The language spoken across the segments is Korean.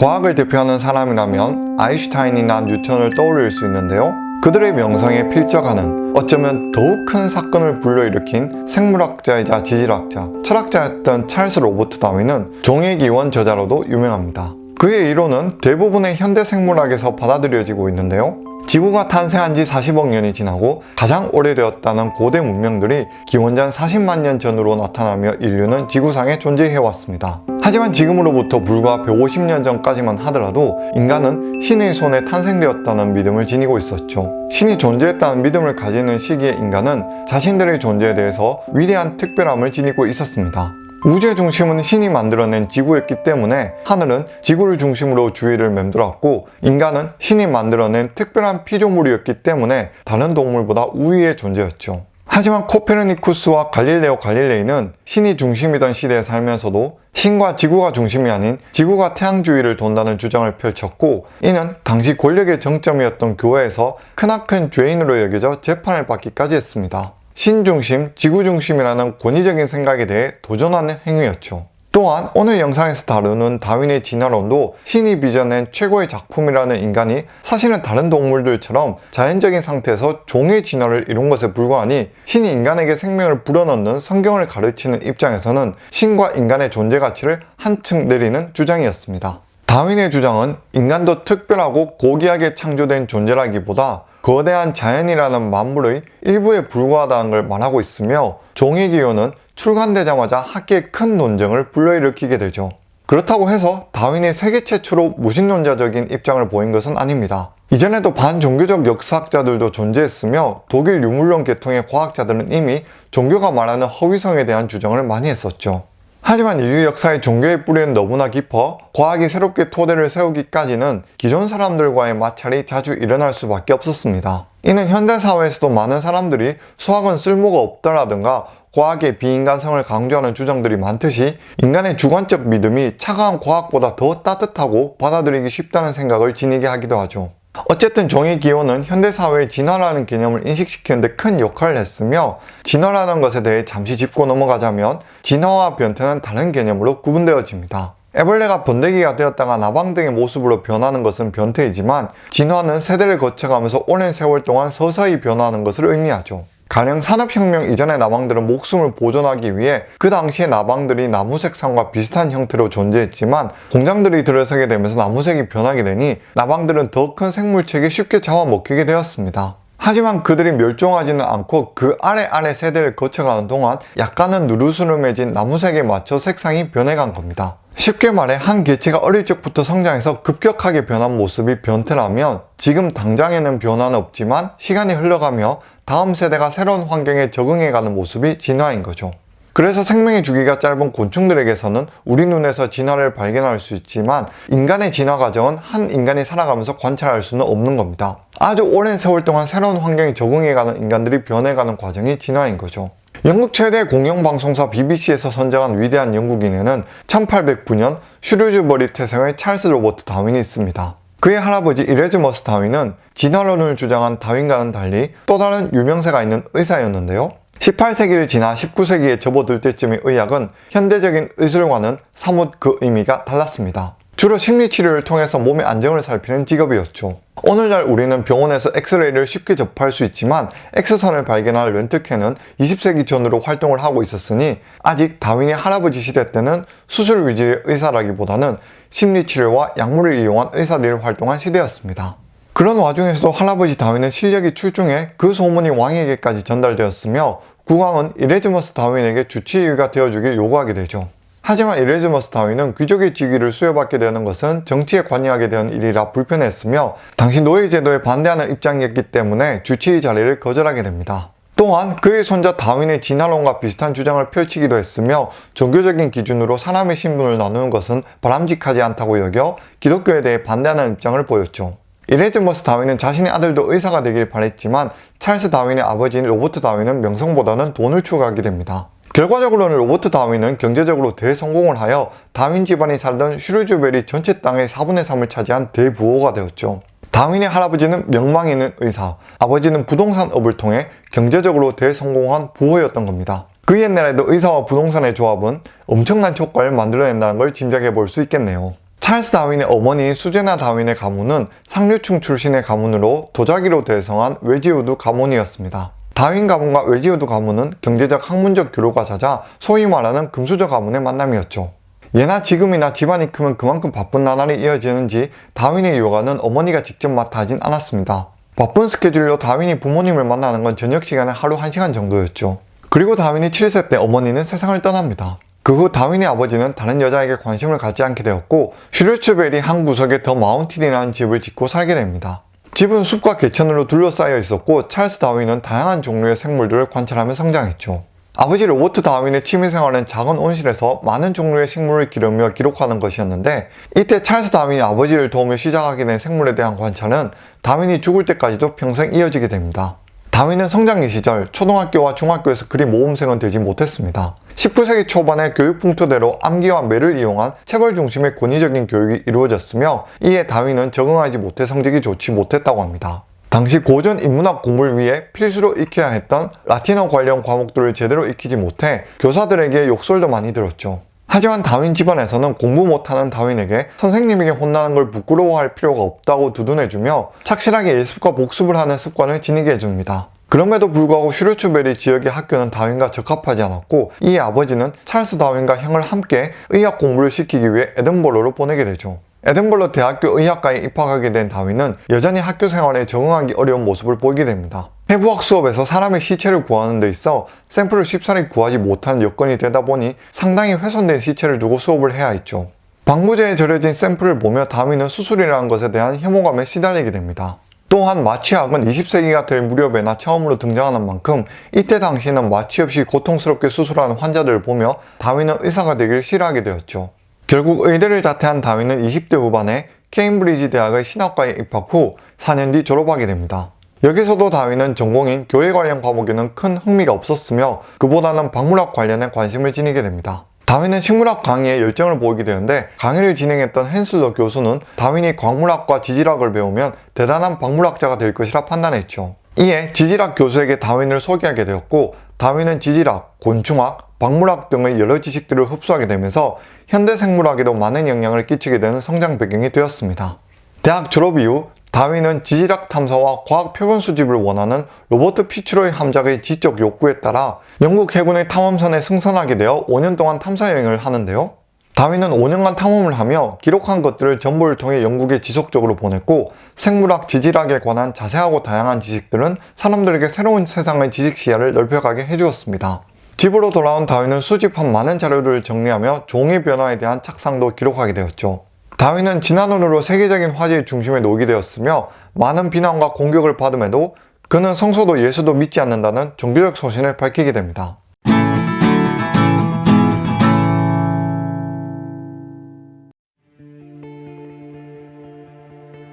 과학을 대표하는 사람이라면 아인슈타인이나 뉴턴을 떠올릴 수 있는데요. 그들의 명성에 필적하는 어쩌면 더욱 큰 사건을 불러일으킨 생물학자이자 지질학자, 철학자였던 찰스 로버트 다윈은 종의 기원 저자로도 유명합니다. 그의 이론은 대부분의 현대 생물학에서 받아들여지고 있는데요. 지구가 탄생한 지 40억 년이 지나고 가장 오래되었다는 고대 문명들이 기원전 40만 년 전으로 나타나며 인류는 지구상에 존재해왔습니다. 하지만 지금으로부터 불과 150년 전까지만 하더라도 인간은 신의 손에 탄생되었다는 믿음을 지니고 있었죠. 신이 존재했다는 믿음을 가지는 시기의 인간은 자신들의 존재에 대해서 위대한 특별함을 지니고 있었습니다. 우주의 중심은 신이 만들어낸 지구였기 때문에 하늘은 지구를 중심으로 주위를 맴돌았고 인간은 신이 만들어낸 특별한 피조물이었기 때문에 다른 동물보다 우위의 존재였죠. 하지만 코페르니쿠스와 갈릴레오 갈릴레이는 신이 중심이던 시대에 살면서도 신과 지구가 중심이 아닌 지구가 태양 주위를 돈다는 주장을 펼쳤고 이는 당시 권력의 정점이었던 교회에서 크나큰 죄인으로 여겨져 재판을 받기까지 했습니다. 신중심, 지구중심이라는 권위적인 생각에 대해 도전하는 행위였죠. 또한 오늘 영상에서 다루는 다윈의 진화론도 신이 빚어낸 최고의 작품이라는 인간이 사실은 다른 동물들처럼 자연적인 상태에서 종의 진화를 이룬 것에 불과하니 신이 인간에게 생명을 불어넣는 성경을 가르치는 입장에서는 신과 인간의 존재 가치를 한층 내리는 주장이었습니다. 다윈의 주장은 인간도 특별하고 고귀하게 창조된 존재라기보다 거대한 자연이라는 만물의 일부에 불과하다는 걸 말하고 있으며 종의 기호는 출간되자마자 학계에 큰 논쟁을 불러일으키게 되죠. 그렇다고 해서 다윈이 세계 최초로 무신론자적인 입장을 보인 것은 아닙니다. 이전에도 반종교적 역사학자들도 존재했으며 독일 유물론 계통의 과학자들은 이미 종교가 말하는 허위성에 대한 주장을 많이 했었죠. 하지만 인류 역사의 종교의 뿌리는 너무나 깊어 과학이 새롭게 토대를 세우기까지는 기존 사람들과의 마찰이 자주 일어날 수밖에 없었습니다. 이는 현대사회에서도 많은 사람들이 수학은 쓸모가 없다라든가 과학의 비인간성을 강조하는 주장들이 많듯이 인간의 주관적 믿음이 차가운 과학보다 더 따뜻하고 받아들이기 쉽다는 생각을 지니게 하기도 하죠. 어쨌든 종의 기호는 현대사회의 진화라는 개념을 인식시키는데 큰 역할을 했으며 진화라는 것에 대해 잠시 짚고 넘어가자면 진화와 변태는 다른 개념으로 구분되어집니다. 애벌레가 번데기가 되었다가 나방 등의 모습으로 변하는 것은 변태이지만 진화는 세대를 거쳐가면서 오랜 세월 동안 서서히 변화하는 것을 의미하죠. 가령 산업혁명 이전의 나방들은 목숨을 보존하기 위해 그 당시의 나방들이 나무 색상과 비슷한 형태로 존재했지만 공장들이 들어서게 되면서 나무 색이 변하게 되니 나방들은 더 큰 생물체에 쉽게 잡아먹히게 되었습니다. 하지만 그들이 멸종하지는 않고 그 아래 아래 세대를 거쳐가는 동안 약간은 누르스름해진 나무색에 맞춰 색상이 변해간 겁니다. 쉽게 말해 한 개체가 어릴 적부터 성장해서 급격하게 변한 모습이 변태라면 지금 당장에는 변화는 없지만 시간이 흘러가며 다음 세대가 새로운 환경에 적응해가는 모습이 진화인 거죠. 그래서 생명의 주기가 짧은 곤충들에게서는 우리 눈에서 진화를 발견할 수 있지만 인간의 진화 과정은 한 인간이 살아가면서 관찰할 수는 없는 겁니다. 아주 오랜 세월 동안 새로운 환경에 적응해가는 인간들이 변해가는 과정이 진화인 거죠. 영국 최대 공영방송사 BBC에서 선정한 위대한 영국인에는 1809년 슈류즈버리 태생의 찰스 로버트 다윈이 있습니다. 그의 할아버지 이레즈머스 다윈은 진화론을 주장한 다윈과는 달리 또 다른 유명세가 있는 의사였는데요. 18세기를 지나 19세기에 접어들 때쯤의 의학은 현대적인 의술과는 사뭇 그 의미가 달랐습니다. 주로 심리치료를 통해서 몸의 안정을 살피는 직업이었죠. 오늘날 우리는 병원에서 엑스레이를 쉽게 접할 수 있지만 엑스선을 발견할 렌트캔은 20세기 전으로 활동을 하고 있었으니 아직 다윈의 할아버지 시대 때는 수술 위주의 의사라기보다는 심리치료와 약물을 이용한 의사들이 활동한 시대였습니다. 그런 와중에서도 할아버지 다윈의 실력이 출중해 그 소문이 왕에게까지 전달되었으며 국왕은 이레즈머스 다윈에게 주치의가 되어주길 요구하게 되죠. 하지만 이레즈머스 다윈은 귀족의 직위를 수여받게 되는 것은 정치에 관여하게 된 일이라 불편했으며 당시 노예제도에 반대하는 입장이었기 때문에 주치의 자리를 거절하게 됩니다. 또한 그의 손자 다윈의 진화론과 비슷한 주장을 펼치기도 했으며 종교적인 기준으로 사람의 신분을 나누는 것은 바람직하지 않다고 여겨 기독교에 대해 반대하는 입장을 보였죠. 이레즈머스 다윈은 자신의 아들도 의사가 되길 바랬지만 찰스 다윈의 아버지인 로버트 다윈은 명성보다는 돈을 추구하게 됩니다. 결과적으로는 로버트 다윈은 경제적으로 대성공을 하여 다윈 집안이 살던 슈르즈베리 전체 땅의 4분의 3을 차지한 대부호가 되었죠. 다윈의 할아버지는 명망 있는 의사, 아버지는 부동산업을 통해 경제적으로 대성공한 부호였던 겁니다. 그 옛날에도 의사와 부동산의 조합은 엄청난 효과를 만들어낸다는 걸 짐작해 볼 수 있겠네요. 찰스 다윈의 어머니인 수제나 다윈의 가문은 상류층 출신의 가문으로 도자기로 대성한 웨지우드 가문이었습니다. 다윈 가문과 웨지우드 가문은 경제적 학문적 교류가 잦아 소위 말하는 금수저 가문의 만남이었죠. 예나 지금이나 집안이 크면 그만큼 바쁜 나날이 이어지는지 다윈의 육아는 어머니가 직접 맡아 하진 않았습니다. 바쁜 스케줄로 다윈이 부모님을 만나는 건 저녁 시간에 하루 1시간 정도였죠. 그리고 다윈이 7세 때 어머니는 세상을 떠납니다. 그 후 다윈의 아버지는 다른 여자에게 관심을 갖지 않게 되었고 슈르츠베리 한 구석에 더 마운틴이라는 집을 짓고 살게 됩니다. 집은 숲과 개천으로 둘러싸여 있었고 찰스 다윈은 다양한 종류의 생물들을 관찰하며 성장했죠. 아버지 로버트 다윈의 취미생활은 작은 온실에서 많은 종류의 식물을 기르며 기록하는 것이었는데 이때 찰스 다윈이 아버지를 도우며 시작하게 된 생물에 대한 관찰은 다윈이 죽을 때까지도 평생 이어지게 됩니다. 다윈은 성장기 시절 초등학교와 중학교에서 그리 모범생은 되지 못했습니다. 19세기 초반에 교육 풍토대로 암기와 매를 이용한 체벌 중심의 권위적인 교육이 이루어졌으며 이에 다윈은 적응하지 못해 성적이 좋지 못했다고 합니다. 당시 고전 인문학 공부를 위해 필수로 익혀야 했던 라틴어 관련 과목들을 제대로 익히지 못해 교사들에게 욕설도 많이 들었죠. 하지만 다윈 집안에서는 공부 못하는 다윈에게 선생님에게 혼나는 걸 부끄러워할 필요가 없다고 두둔해주며 착실하게 예습과 복습을 하는 습관을 지니게 해줍니다. 그럼에도 불구하고 슈르츠베리 지역의 학교는 다윈과 적합하지 않았고 이에 아버지는 찰스 다윈과 형을 함께 의학 공부를 시키기 위해 에든버러로 보내게 되죠. 에든버러 대학교 의학과에 입학하게 된 다윈은 여전히 학교 생활에 적응하기 어려운 모습을 보이게 됩니다. 해부학 수업에서 사람의 시체를 구하는 데 있어 샘플을 쉽사리 구하지 못하는 여건이 되다 보니 상당히 훼손된 시체를 두고 수업을 해야 했죠. 방부제에 절여진 샘플을 보며 다윈은 수술이라는 것에 대한 혐오감에 시달리게 됩니다. 또한 마취학은 20세기가 될 무렵에나 처음으로 등장하는 만큼 이때 당시에는 마취 없이 고통스럽게 수술하는 환자들을 보며 다윈은 의사가 되길 싫어하게 되었죠. 결국 의대를 자퇴한 다윈은 20대 후반에 케임브리지 대학의 신학과에 입학 후 4년 뒤 졸업하게 됩니다. 여기서도 다윈은 전공인 교회 관련 과목에는 큰 흥미가 없었으며 그보다는 박물학 관련에 관심을 지니게 됩니다. 다윈은 식물학 강의에 열정을 보이게 되는데 강의를 진행했던 헨슬러 교수는 다윈이 광물학과 지질학을 배우면 대단한 박물학자가 될 것이라 판단했죠. 이에 지질학 교수에게 다윈을 소개하게 되었고 다윈은 지질학, 곤충학, 박물학 등의 여러 지식들을 흡수하게 되면서 현대 생물학에도 많은 영향을 끼치게 되는 성장 배경이 되었습니다. 대학 졸업 이후 다윈은 지질학 탐사와 과학 표본 수집을 원하는 로버트 피츠로의 함작의 지적 욕구에 따라 영국 해군의 탐험선에 승선하게 되어 5년 동안 탐사 여행을 하는데요. 다윈은 5년간 탐험을 하며 기록한 것들을 정보를 통해 영국에 지속적으로 보냈고 생물학, 지질학에 관한 자세하고 다양한 지식들은 사람들에게 새로운 세상의 지식 시야를 넓혀가게 해주었습니다. 집으로 돌아온 다윈은 수집한 많은 자료를 정리하며 종이 변화에 대한 착상도 기록하게 되었죠. 다윈은 진화론으로 세계적인 화제의 중심에 놓이게 되었으며 많은 비난과 공격을 받음에도 그는 성소도 예수도 믿지 않는다는 종교적 소신을 밝히게 됩니다.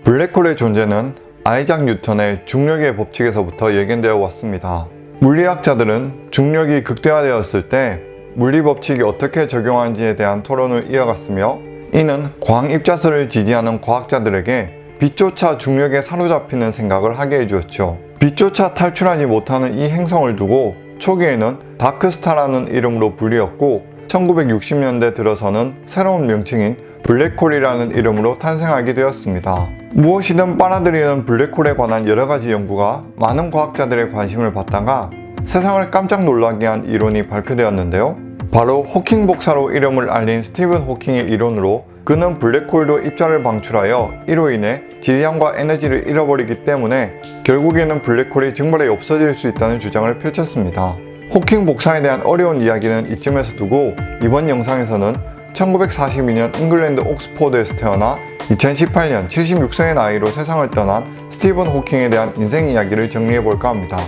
블랙홀의 존재는 아이작 뉴턴의 중력의 법칙에서부터 예견되어 왔습니다. 물리학자들은 중력이 극대화되었을 때 물리 법칙이 어떻게 적용하는지에 대한 토론을 이어갔으며 이는 광입자설을 지지하는 과학자들에게 빛조차 중력에 사로잡히는 생각을 하게 해주었죠. 빛조차 탈출하지 못하는 이 행성을 두고 초기에는 다크스타라는 이름으로 불리었고 1960년대 들어서는 새로운 명칭인 블랙홀이라는 이름으로 탄생하게 되었습니다. 무엇이든 빨아들이는 블랙홀에 관한 여러가지 연구가 많은 과학자들의 관심을 받다가 세상을 깜짝 놀라게 한 이론이 발표되었는데요. 바로 호킹 복사로 이름을 알린 스티븐 호킹의 이론으로 그는 블랙홀도 입자를 방출하여 이로 인해 질량과 에너지를 잃어버리기 때문에 결국에는 블랙홀이 증발해 없어질 수 있다는 주장을 펼쳤습니다. 호킹 복사에 대한 어려운 이야기는 이쯤에서 두고 이번 영상에서는 1942년 잉글랜드 옥스포드에서 태어나 2018년 76세의 나이로 세상을 떠난 스티븐 호킹에 대한 인생 이야기를 정리해볼까 합니다.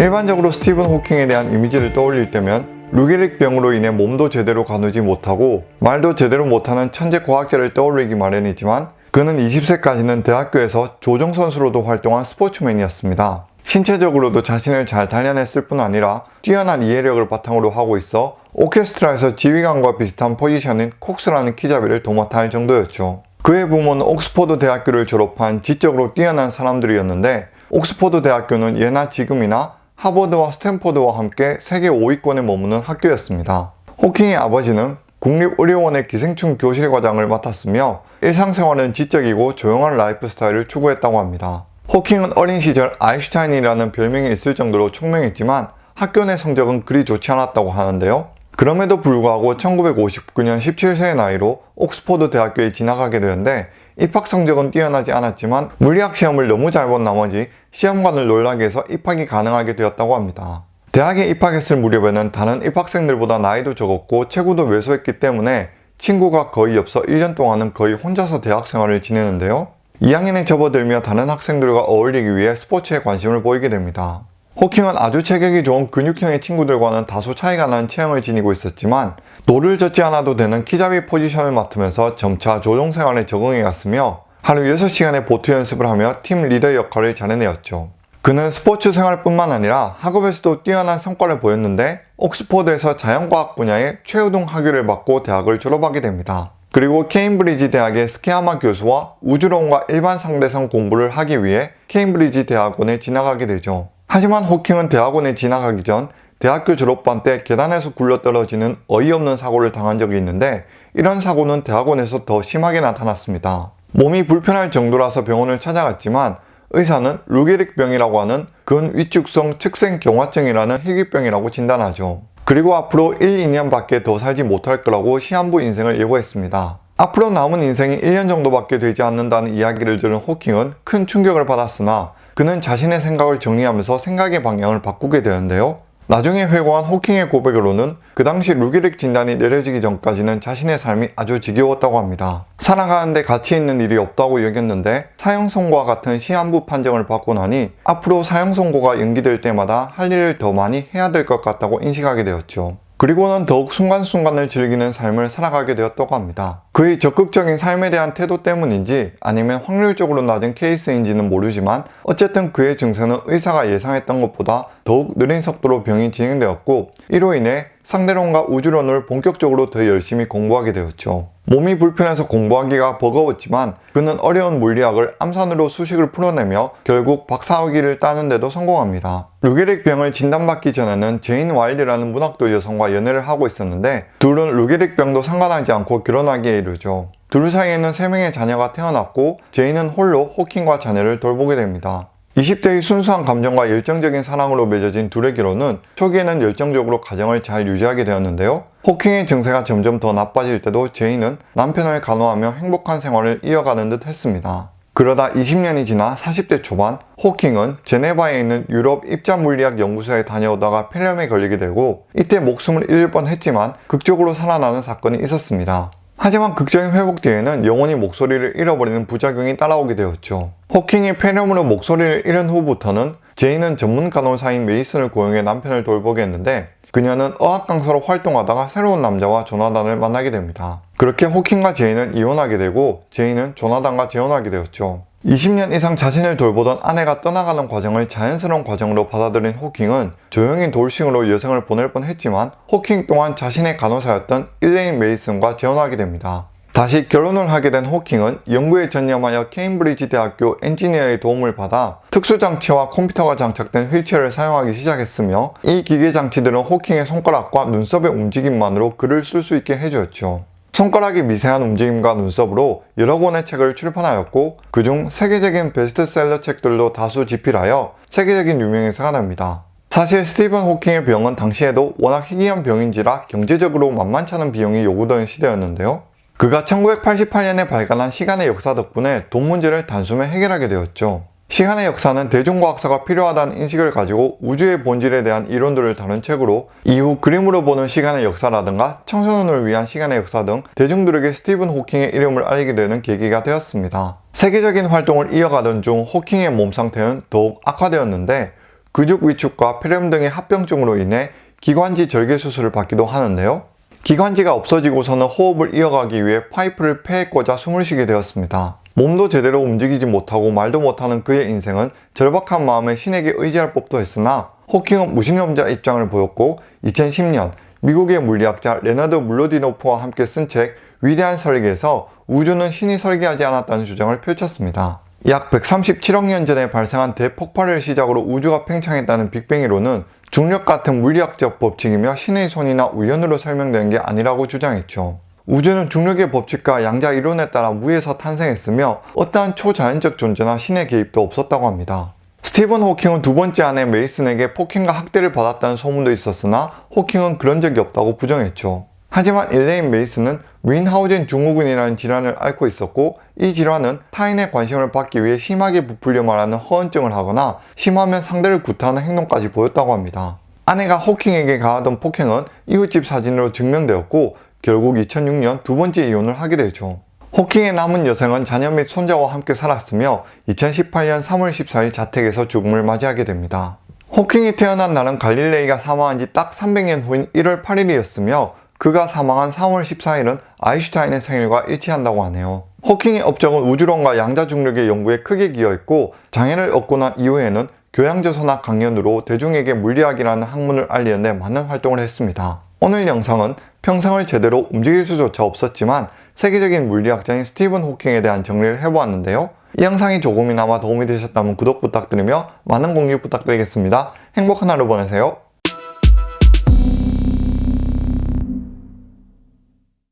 일반적으로 스티븐 호킹에 대한 이미지를 떠올릴 때면 루게릭 병으로 인해 몸도 제대로 가누지 못하고 말도 제대로 못하는 천재 과학자를 떠올리기 마련이지만 그는 20세까지는 대학교에서 조정선수로도 활동한 스포츠맨이었습니다. 신체적으로도 자신을 잘 단련했을 뿐 아니라 뛰어난 이해력을 바탕으로 하고 있어 오케스트라에서 지휘관과 비슷한 포지션인 콕스라는 키잡이를 도맡아 할 정도였죠. 그의 부모는 옥스포드 대학교를 졸업한 지적으로 뛰어난 사람들이었는데 옥스포드 대학교는 예나 지금이나 하버드와 스탠포드와 함께 세계 5위권에 머무는 학교였습니다. 호킹의 아버지는 국립의료원의 기생충 교실과장을 맡았으며 일상생활은 지적이고 조용한 라이프 스타일을 추구했다고 합니다. 호킹은 어린 시절 아인슈타인이라는 별명이 있을 정도로 총명했지만 학교 내 성적은 그리 좋지 않았다고 하는데요. 그럼에도 불구하고 1959년 17세의 나이로 옥스포드 대학교에 진학하게 되는데 입학 성적은 뛰어나지 않았지만 물리학 시험을 너무 잘 본 나머지 시험관을 놀라게 해서 입학이 가능하게 되었다고 합니다. 대학에 입학했을 무렵에는 다른 입학생들보다 나이도 적었고 체구도 왜소했기 때문에 친구가 거의 없어 1년 동안은 거의 혼자서 대학 생활을 지내는데요. 2학년에 접어들며 다른 학생들과 어울리기 위해 스포츠에 관심을 보이게 됩니다. 호킹은 아주 체격이 좋은 근육형의 친구들과는 다소 차이가 나는 체형을 지니고 있었지만 노를 젓지 않아도 되는 키잡이 포지션을 맡으면서 점차 조정 생활에 적응해 갔으며 하루 6시간의 보트 연습을 하며 팀 리더 역할을 잘 해내었죠. 그는 스포츠 생활뿐만 아니라 학업에서도 뛰어난 성과를 보였는데 옥스포드에서 자연과학 분야의 최우등 학위를 받고 대학을 졸업하게 됩니다. 그리고 케임브리지 대학의 스키야마 교수와 우주론과 일반 상대성 공부를 하기 위해 케임브리지 대학원에 진학하게 되죠. 하지만 호킹은 대학원에 진학하기 전 대학교 졸업반 때 계단에서 굴러떨어지는 어이없는 사고를 당한 적이 있는데 이런 사고는 대학원에서 더 심하게 나타났습니다. 몸이 불편할 정도라서 병원을 찾아갔지만 의사는 루게릭병이라고 하는 근위축성 측생경화증이라는 희귀병이라고 진단하죠. 그리고 앞으로 1, 2년 밖에 더 살지 못할 거라고 시한부 인생을 예고했습니다. 앞으로 남은 인생이 1년 정도밖에 되지 않는다는 이야기를 들은 호킹은 큰 충격을 받았으나 그는 자신의 생각을 정리하면서 생각의 방향을 바꾸게 되는데요. 나중에 회고한 호킹의 고백으로는 그 당시 루게릭 진단이 내려지기 전까지는 자신의 삶이 아주 지겨웠다고 합니다. 살아가는데 가치 있는 일이 없다고 여겼는데 사형 선고와 같은 시한부 판정을 받고 나니 앞으로 사형 선고가 연기될 때마다 할 일을 더 많이 해야 될 것 같다고 인식하게 되었죠. 그리고는 더욱 순간순간을 즐기는 삶을 살아가게 되었다고 합니다. 그의 적극적인 삶에 대한 태도 때문인지 아니면 확률적으로 낮은 케이스인지는 모르지만 어쨌든 그의 증세는 의사가 예상했던 것보다 더욱 느린 속도로 병이 진행되었고 이로 인해 상대론과 우주론을 본격적으로 더 열심히 공부하게 되었죠. 몸이 불편해서 공부하기가 버거웠지만 그는 어려운 물리학을 암산으로 수식을 풀어내며 결국 박사학위를 따는데도 성공합니다. 루게릭 병을 진단받기 전에는 제인 와일드라는 문학도 여성과 연애를 하고 있었는데 둘은 루게릭 병도 상관하지 않고 결혼하기에 이르죠. 둘 사이에는 3명의 자녀가 태어났고 제인은 홀로 호킹과 자녀를 돌보게 됩니다. 20대의 순수한 감정과 열정적인 사랑으로 맺어진 둘의 결혼은 초기에는 열정적으로 가정을 잘 유지하게 되었는데요. 호킹의 증세가 점점 더 나빠질 때도 제인은 남편을 간호하며 행복한 생활을 이어가는 듯 했습니다. 그러다 20년이 지나 40대 초반 호킹은 제네바에 있는 유럽 입자물리학 연구소에 다녀오다가 폐렴에 걸리게 되고 이때 목숨을 잃을 뻔했지만 극적으로 살아나는 사건이 있었습니다. 하지만 극적인 회복 뒤에는 영원히 목소리를 잃어버리는 부작용이 따라오게 되었죠. 호킹이 폐렴으로 목소리를 잃은 후부터는 제인은 전문 간호사인 메이슨을 고용해 남편을 돌보게 했는데 그녀는 어학 강사로 활동하다가 새로운 남자와 조나단을 만나게 됩니다. 그렇게 호킹과 제인은 이혼하게 되고 제이는 조나단과 재혼하게 되었죠. 20년 이상 자신을 돌보던 아내가 떠나가는 과정을 자연스러운 과정으로 받아들인 호킹은 조용히 돌싱으로 여성을 보낼 뻔했지만 호킹 또한 자신의 간호사였던 일레인 메이슨과 재혼하게 됩니다. 다시 결혼을 하게 된 호킹은 연구에 전념하여 케임브리지 대학교 엔지니어의 도움을 받아 특수장치와 컴퓨터가 장착된 휠체어를 사용하기 시작했으며 이 기계장치들은 호킹의 손가락과 눈썹의 움직임만으로 글을 쓸 수 있게 해주었죠. 손가락이 미세한 움직임과 눈썹으로 여러 권의 책을 출판하였고 그중 세계적인 베스트셀러 책들도 다수 집필하여 세계적인 유명인사가 됩니다. 사실 스티븐 호킹의 병은 당시에도 워낙 희귀한 병인지라 경제적으로 만만치 않은 비용이 요구되는 시대였는데요. 그가 1988년에 발간한 시간의 역사 덕분에 돈 문제를 단숨에 해결하게 되었죠. 시간의 역사는 대중과학사가 필요하다는 인식을 가지고 우주의 본질에 대한 이론들을 다룬 책으로 이후 그림으로 보는 시간의 역사라든가 청소년을 위한 시간의 역사 등 대중들에게 스티븐 호킹의 이름을 알리게 되는 계기가 되었습니다. 세계적인 활동을 이어가던 중 호킹의 몸 상태는 더욱 악화되었는데 근육 위축과 폐렴 등의 합병증으로 인해 기관지 절개 수술을 받기도 하는데요. 기관지가 없어지고서는 호흡을 이어가기 위해 파이프를 폐에 꽂아 숨을 쉬게 되었습니다. 몸도 제대로 움직이지 못하고 말도 못하는 그의 인생은 절박한 마음에 신에게 의지할 법도 했으나 호킹은 무신론자 입장을 보였고 2010년 미국의 물리학자 레너드 믈로디노프와 함께 쓴 책 위대한 설계에서 우주는 신이 설계하지 않았다는 주장을 펼쳤습니다. 약 137억 년 전에 발생한 대폭발을 시작으로 우주가 팽창했다는 빅뱅 이론은 중력 같은 물리학적 법칙이며 신의 손이나 우연으로 설명되는 게 아니라고 주장했죠. 우주는 중력의 법칙과 양자 이론에 따라 무에서 탄생했으며 어떠한 초자연적 존재나 신의 개입도 없었다고 합니다. 스티븐 호킹은 두 번째 아내 메이슨에게 폭행과 학대를 받았다는 소문도 있었으나 호킹은 그런 적이 없다고 부정했죠. 하지만 일레인 메이슨은 뮌하우젠 증후군이라는 질환을 앓고 있었고 이 질환은 타인의 관심을 받기 위해 심하게 부풀려 말하는 허언증을 하거나 심하면 상대를 구타하는 행동까지 보였다고 합니다. 아내가 호킹에게 가하던 폭행은 이웃집 사진으로 증명되었고 결국 2006년 두 번째 이혼을 하게 되죠. 호킹의 남은 여생은 자녀 및 손자와 함께 살았으며 2018년 3월 14일 자택에서 죽음을 맞이하게 됩니다. 호킹이 태어난 날은 갈릴레이가 사망한 지 딱 300년 후인 1월 8일이었으며 그가 사망한 3월 14일은 아인슈타인의 생일과 일치한다고 하네요. 호킹의 업적은 우주론과 양자중력의 연구에 크게 기여했고 장애를 얻고 난 이후에는 교양저서나 강연으로 대중에게 물리학이라는 학문을 알리는 데 많은 활동을 했습니다. 오늘 영상은 평생을 제대로 움직일 수조차 없었지만 세계적인 물리학자인 스티븐 호킹에 대한 정리를 해보았는데요. 이 영상이 조금이나마 도움이 되셨다면 구독 부탁드리며 많은 공유 부탁드리겠습니다. 행복한 하루 보내세요.